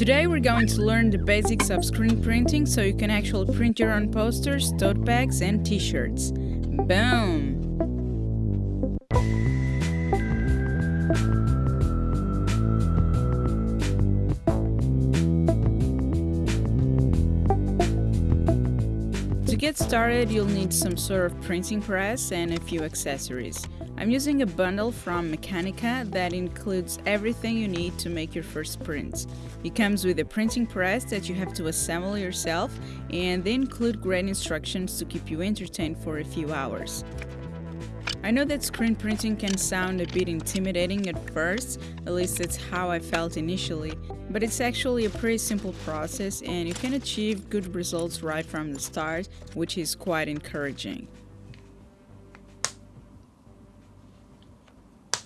Today we're going to learn the basics of screen printing so you can actually print your own posters, tote bags and t-shirts. Boom! To get started, you'll need some sort of printing press and a few accessories. I'm using a bundle from Mekanika that includes everything you need to make your first prints. It comes with a printing press that you have to assemble yourself and they include great instructions to keep you entertained for a few hours. I know that screen printing can sound a bit intimidating at first, at least that's how I felt initially, but it's actually a pretty simple process and you can achieve good results right from the start, which is quite encouraging.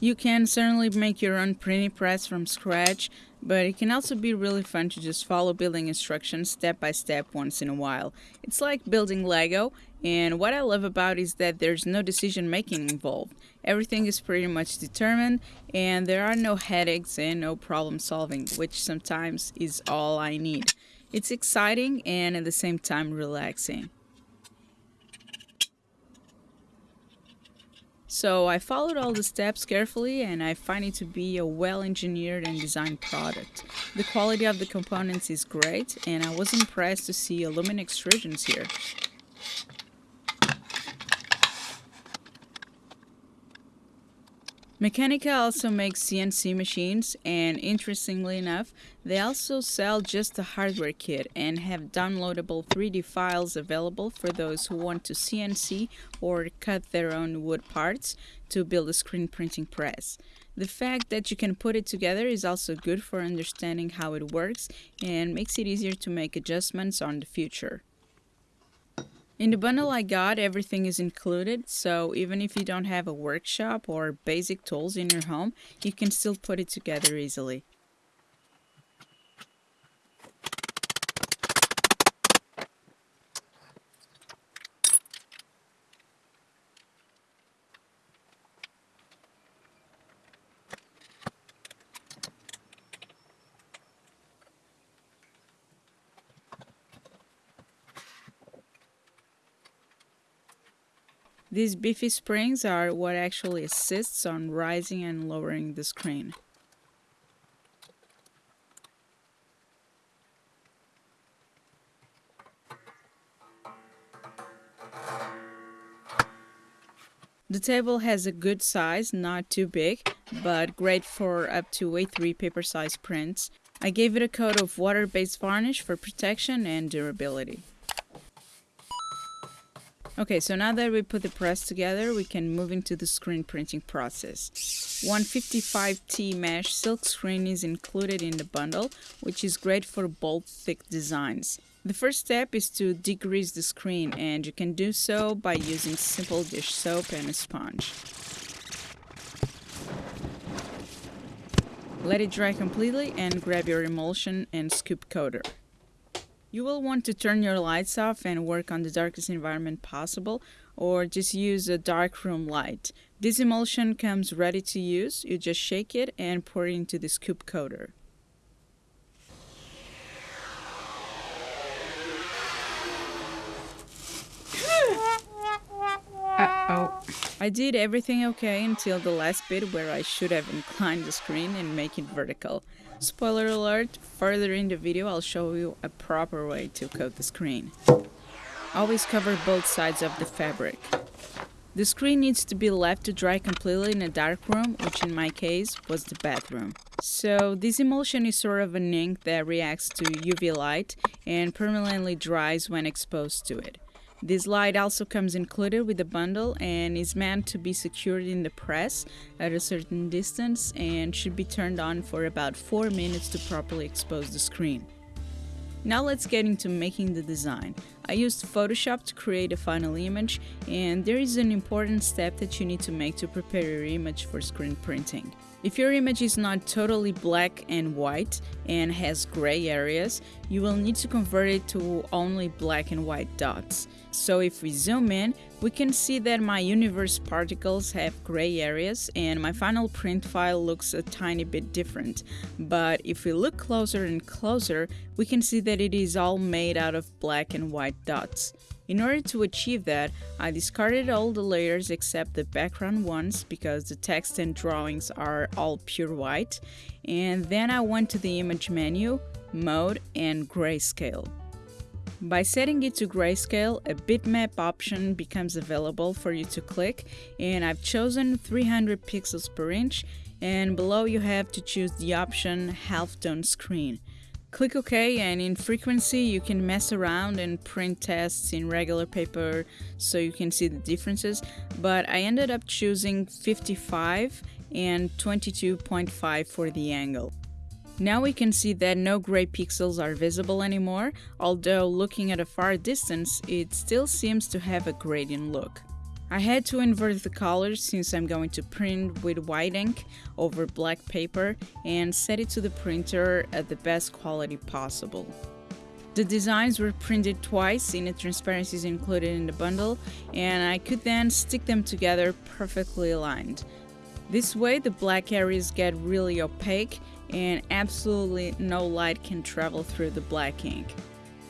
You can certainly make your own printing press from scratch, but it can also be really fun to just follow building instructions step by step once in a while. It's like building Lego, and what I love about is that there's no decision making involved. Everything is pretty much determined, and there are no headaches and no problem solving, which sometimes is all I need. It's exciting and at the same time relaxing. So I followed all the steps carefully and I find it to be a well engineered and designed product. The quality of the components is great and I was impressed to see aluminum extrusions here. Mekanika also makes CNC machines and interestingly enough, they also sell just the hardware kit and have downloadable 3D files available for those who want to CNC or cut their own wood parts to build a screen printing press. The fact that you can put it together is also good for understanding how it works and makes it easier to make adjustments on the future. In the bundle I got, everything is included, so even if you don't have a workshop or basic tools in your home, you can still put it together easily. These beefy springs are what actually assists on rising and lowering the screen. The table has a good size, not too big, but great for up to A3 paper size prints. I gave it a coat of water-based varnish for protection and durability. Okay, so now that we put the press together, we can move into the screen printing process. 155T mesh silk screen is included in the bundle, which is great for bold, thick designs. The first step is to degrease the screen, and you can do so by using simple dish soap and a sponge. Let it dry completely and grab your emulsion and scoop coater. You will want to turn your lights off and work on the darkest environment possible or just use a dark room light. This emulsion comes ready to use, you just shake it and pour it into the scoop coater. I did everything okay until the last bit where I should have inclined the screen and make it vertical. Spoiler alert, further in the video I'll show you a proper way to coat the screen. Always cover both sides of the fabric. The screen needs to be left to dry completely in a dark room, which in my case was the bathroom. So this emulsion is sort of an ink that reacts to UV light and permanently dries when exposed to it. This light also comes included with the bundle and is meant to be secured in the press at a certain distance and should be turned on for about 4 minutes to properly expose the screen. Now let's get into making the design. I used Photoshop to create a final image and there is an important step that you need to make to prepare your image for screen printing. If your image is not totally black and white and has gray areas, you will need to convert it to only black and white dots. So if we zoom in, we can see that my universe particles have gray areas and my final print file looks a tiny bit different. But if we look closer and closer, we can see that it is all made out of black and white dots. In order to achieve that, I discarded all the layers except the background ones because the text and drawings are all pure white, and then I went to the image menu, mode and grayscale. By setting it to grayscale, a bitmap option becomes available for you to click and I've chosen 300 pixels per inch and below you have to choose the option halftone screen. Click OK and in frequency you can mess around and print tests in regular paper so you can see the differences, but I ended up choosing 55 and 22.5 for the angle. Now we can see that no gray pixels are visible anymore, although looking at a far distance it still seems to have a gradient look. I had to invert the colors since I'm going to print with white ink over black paper and set it to the printer at the best quality possible. The designs were printed twice in the transparencies included in the bundle and I could then stick them together perfectly aligned. This way the black areas get really opaque and absolutely no light can travel through the black ink.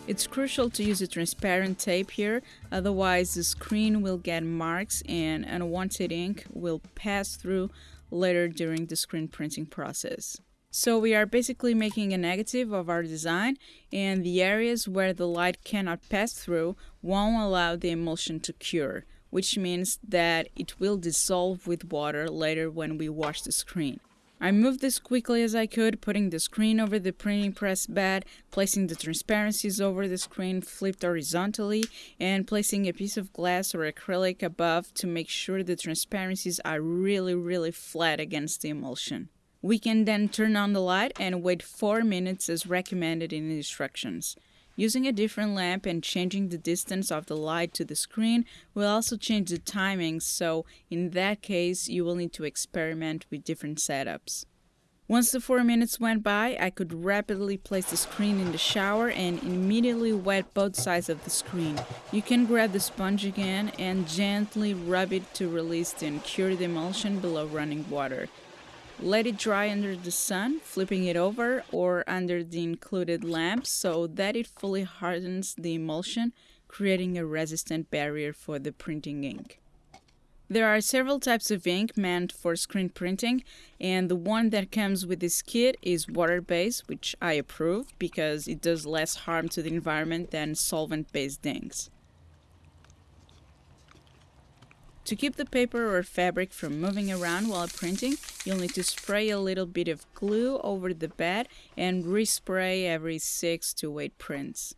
It's crucial to use a transparent tape here, otherwise the screen will get marks and unwanted ink will pass through later during the screen printing process. So we are basically making a negative of our design and the areas where the light cannot pass through won't allow the emulsion to cure, which means that it will dissolve with water later when we wash the screen. I moved as quickly as I could, putting the screen over the printing press bed, placing the transparencies over the screen flipped horizontally, and placing a piece of glass or acrylic above to make sure the transparencies are really really flat against the emulsion. We can then turn on the light and wait 4 minutes as recommended in the instructions. Using a different lamp and changing the distance of the light to the screen will also change the timing, so in that case you will need to experiment with different setups. Once the 4 minutes went by, I could rapidly place the screen in the shower and immediately wet both sides of the screen. You can grab the sponge again and gently rub it to release the cure the emulsion below running water. Let it dry under the sun, flipping it over or under the included lamp so that it fully hardens the emulsion, creating a resistant barrier for the printing ink. There are several types of ink meant for screen printing, and the one that comes with this kit is water-based, which I approve because it does less harm to the environment than solvent-based inks. To keep the paper or fabric from moving around while printing, you'll need to spray a little bit of glue over the bed and respray every 6 to 8 prints.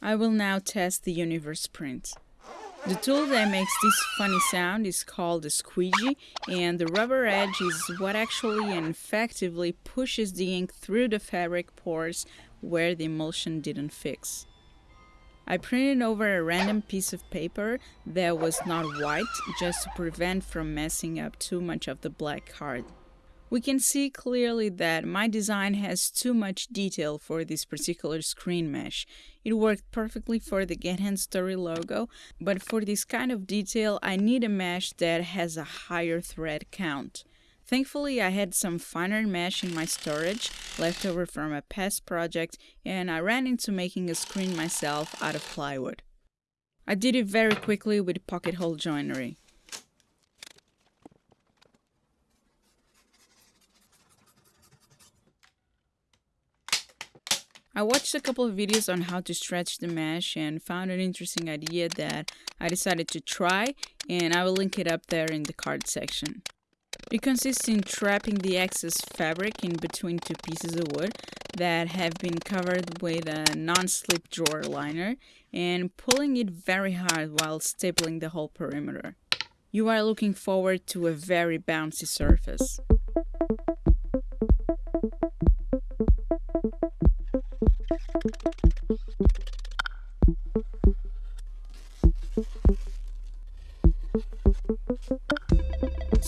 I will now test the Universe print. The tool that makes this funny sound is called a squeegee and the rubber edge is what actually and effectively pushes the ink through the fabric pores where the emulsion didn't fix. I printed over a random piece of paper that was not white just to prevent from messing up too much of the black card. We can see clearly that my design has too much detail for this particular screen mesh. It worked perfectly for the Get Hands Dirty logo, but for this kind of detail I need a mesh that has a higher thread count. Thankfully, I had some finer mesh in my storage, left over from a past project, and I ran into making a screen myself out of plywood. I did it very quickly with pocket hole joinery. I watched a couple of videos on how to stretch the mesh and found an interesting idea that I decided to try and I will link it up there in the card section. It consists in trapping the excess fabric in between two pieces of wood that have been covered with a non-slip drawer liner and pulling it very hard while stapling the whole perimeter. You are looking forward to a very bouncy surface.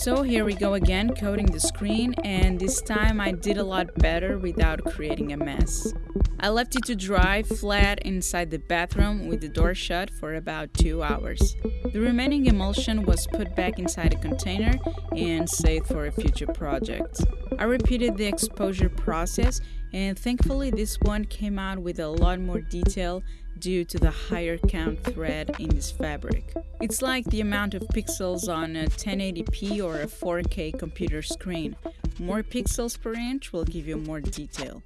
So here we go again, coating the screen, and this time I did a lot better without creating a mess. I left it to dry flat inside the bathroom with the door shut for about 2 hours. The remaining emulsion was put back inside a container and saved for a future project. I repeated the exposure process and thankfully this one came out with a lot more detail due to the higher count thread in this fabric. It's like the amount of pixels on a 1080p or a 4K computer screen. More pixels per inch will give you more detail.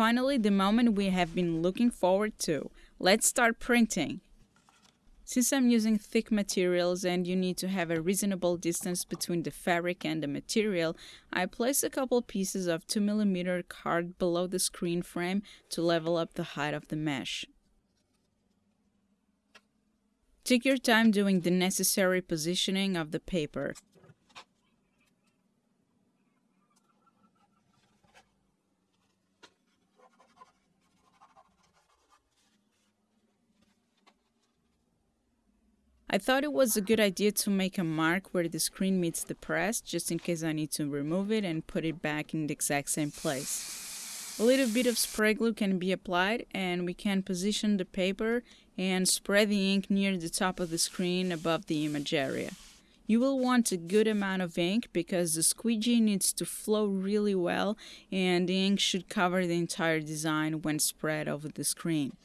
Finally, the moment we have been looking forward to. Let's start printing. Since I'm using thick materials and you need to have a reasonable distance between the fabric and the material, I place a couple pieces of 2mm card below the screen frame to level up the height of the mesh. Take your time doing the necessary positioning of the paper. I thought it was a good idea to make a mark where the screen meets the press, just in case I need to remove it and put it back in the exact same place. A little bit of spray glue can be applied and we can position the paper and spread the ink near the top of the screen above the image area. You will want a good amount of ink because the squeegee needs to flow really well and the ink should cover the entire design when spread over the screen.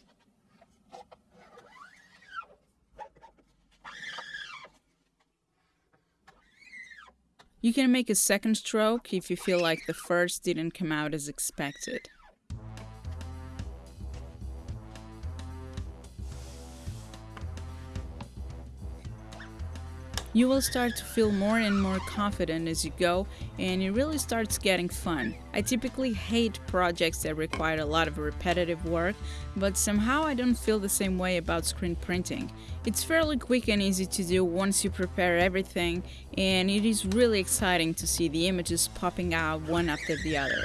You can make a second stroke if you feel like the first didn't come out as expected. You will start to feel more and more confident as you go, and it really starts getting fun. I typically hate projects that require a lot of repetitive work, but somehow I don't feel the same way about screen printing. It's fairly quick and easy to do once you prepare everything, and it is really exciting to see the images popping out one after the other.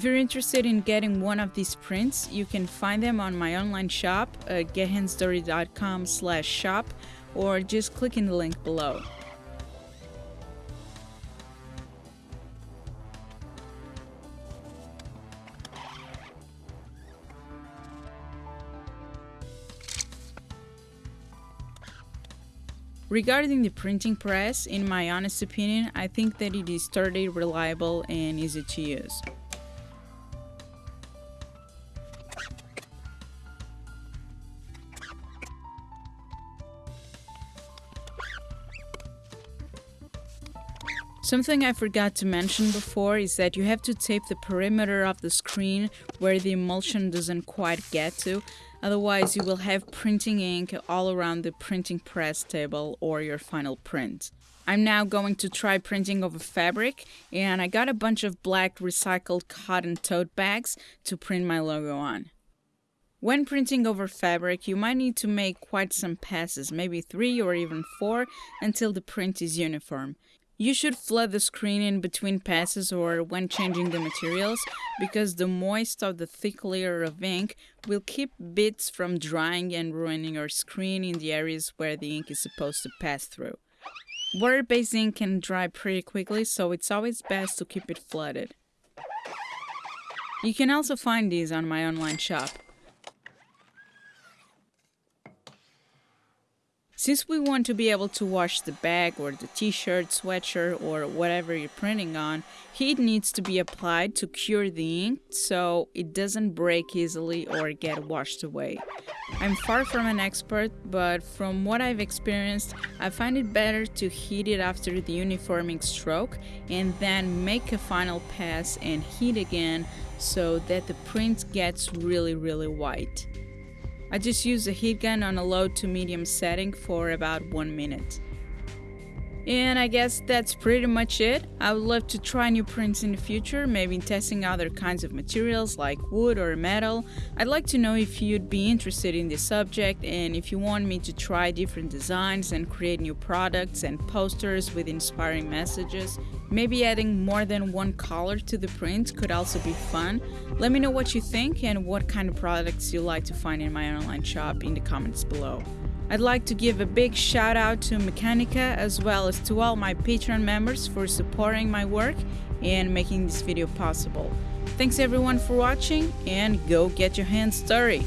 If you're interested in getting one of these prints, you can find them on my online shop uh, at gethandsdirty.com slash shop or just click in the link below. Regarding the printing press, in my honest opinion, I think that it is sturdy, reliable, and easy to use. Something I forgot to mention before is that you have to tape the perimeter of the screen where the emulsion doesn't quite get to, otherwise you will have printing ink all around the printing press table or your final print. I'm now going to try printing over fabric and I got a bunch of black recycled cotton tote bags to print my logo on. When printing over fabric, you might need to make quite some passes, maybe three or even four, until the print is uniform. You should flood the screen in between passes or when changing the materials because the moist of the thick layer of ink will keep bits from drying and ruining your screen in the areas where the ink is supposed to pass through. Water-based ink can dry pretty quickly so it's always best to keep it flooded. You can also find these on my online shop. Since we want to be able to wash the bag or the t-shirt, sweatshirt or whatever you're printing on, heat needs to be applied to cure the ink so it doesn't break easily or get washed away. I'm far from an expert, but from what I've experienced, I find it better to heat it after the uniforming stroke and then make a final pass and heat again so that the print gets really really white. I just use a heat gun on a low to medium setting for about one minute. And I guess that's pretty much it. I would love to try new prints in the future, maybe testing other kinds of materials like wood or metal. I'd like to know if you'd be interested in this subject and if you want me to try different designs and create new products and posters with inspiring messages. Maybe adding more than one color to the print could also be fun. Let me know what you think and what kind of products you like to find in my online shop in the comments below. I'd like to give a big shout out to Mekanika as well as to all my Patreon members for supporting my work and making this video possible. Thanks everyone for watching and go get your hands dirty!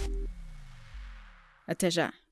Até já!